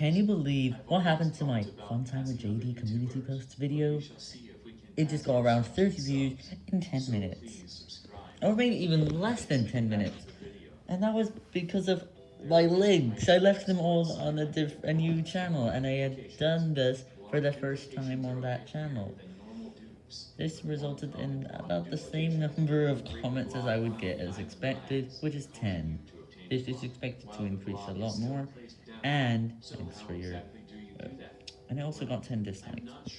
Can you believe what happened to my Fun Time with JD community posts video? It just got around 30 views in 10 minutes. Or maybe even less than 10 minutes. And that was because of my links. I left them all on a, a new channel, and I had done this for the first time on that channel. This resulted in about the same number of comments as I would get as expected, which is 10. This is expected to increase a lot more, and thanks for your... Uh, and I also got 10 dislikes.